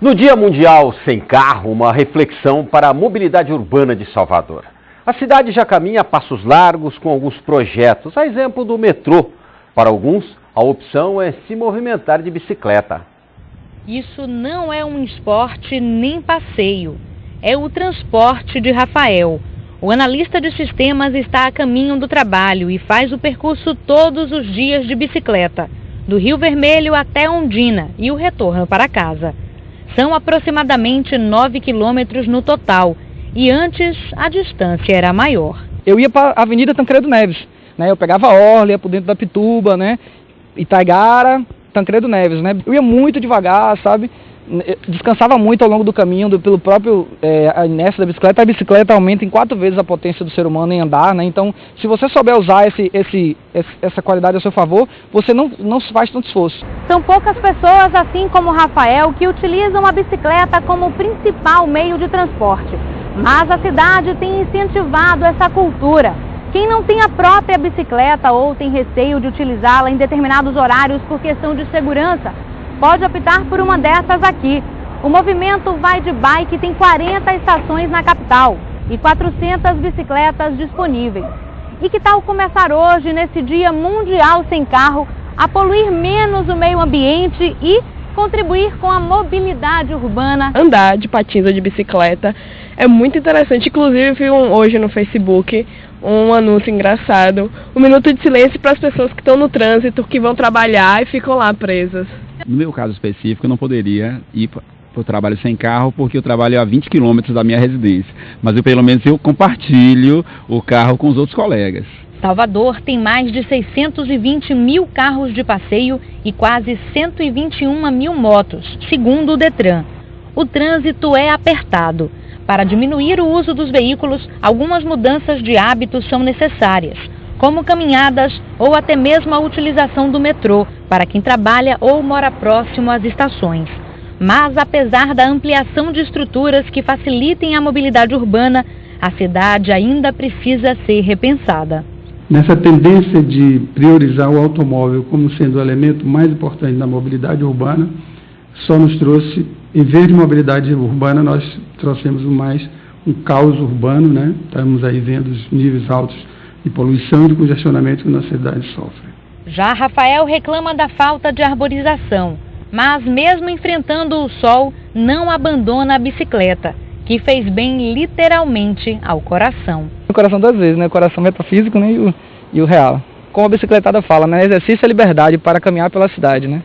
No Dia Mundial Sem Carro, uma reflexão para a mobilidade urbana de Salvador. A cidade já caminha a passos largos com alguns projetos, a exemplo do metrô. Para alguns, a opção é se movimentar de bicicleta. Isso não é um esporte nem passeio, é o transporte de Rafael. O analista de sistemas está a caminho do trabalho e faz o percurso todos os dias de bicicleta, do Rio Vermelho até Ondina e o retorno para casa. São aproximadamente 9 quilômetros no total e antes a distância era maior. Eu ia para a Avenida Tancredo Neves, né? eu pegava Orla, ia por dentro da Pituba, né? Itaigara, Tancredo Neves. Né? Eu ia muito devagar, sabe? Descansava muito ao longo do caminho, do, pelo próprio é, a inércia da bicicleta. A bicicleta aumenta em quatro vezes a potência do ser humano em andar, né? Então, se você souber usar esse, esse, essa qualidade a seu favor, você não, não faz tanto esforço. São poucas pessoas, assim como Rafael, que utilizam a bicicleta como principal meio de transporte. Mas a cidade tem incentivado essa cultura. Quem não tem a própria bicicleta ou tem receio de utilizá-la em determinados horários por questão de segurança, pode optar por uma dessas aqui. O movimento Vai de Bike tem 40 estações na capital e 400 bicicletas disponíveis. E que tal começar hoje, nesse Dia Mundial Sem Carro, a poluir menos o meio ambiente e contribuir com a mobilidade urbana? Andar de patins ou de bicicleta é muito interessante. Inclusive, vi um, hoje no Facebook um anúncio engraçado. Um minuto de silêncio para as pessoas que estão no trânsito, que vão trabalhar e ficam lá presas. No meu caso específico, eu não poderia ir para o trabalho sem carro, porque eu trabalho a 20 quilômetros da minha residência. Mas eu, pelo menos eu compartilho o carro com os outros colegas. Salvador tem mais de 620 mil carros de passeio e quase 121 mil motos, segundo o Detran. O trânsito é apertado. Para diminuir o uso dos veículos, algumas mudanças de hábitos são necessárias como caminhadas ou até mesmo a utilização do metrô para quem trabalha ou mora próximo às estações. Mas, apesar da ampliação de estruturas que facilitem a mobilidade urbana, a cidade ainda precisa ser repensada. Nessa tendência de priorizar o automóvel como sendo o elemento mais importante da mobilidade urbana, só nos trouxe, em vez de mobilidade urbana, nós trouxemos mais um caos urbano, né? Estamos aí vendo os níveis altos de poluição e de congestionamento que nossa cidade sofre. Já Rafael reclama da falta de arborização, mas mesmo enfrentando o sol, não abandona a bicicleta, que fez bem literalmente ao coração. O coração das vezes, né? O coração metafísico né? e, o, e o real. Como a bicicletada fala, né? Exercício é liberdade para caminhar pela cidade, né?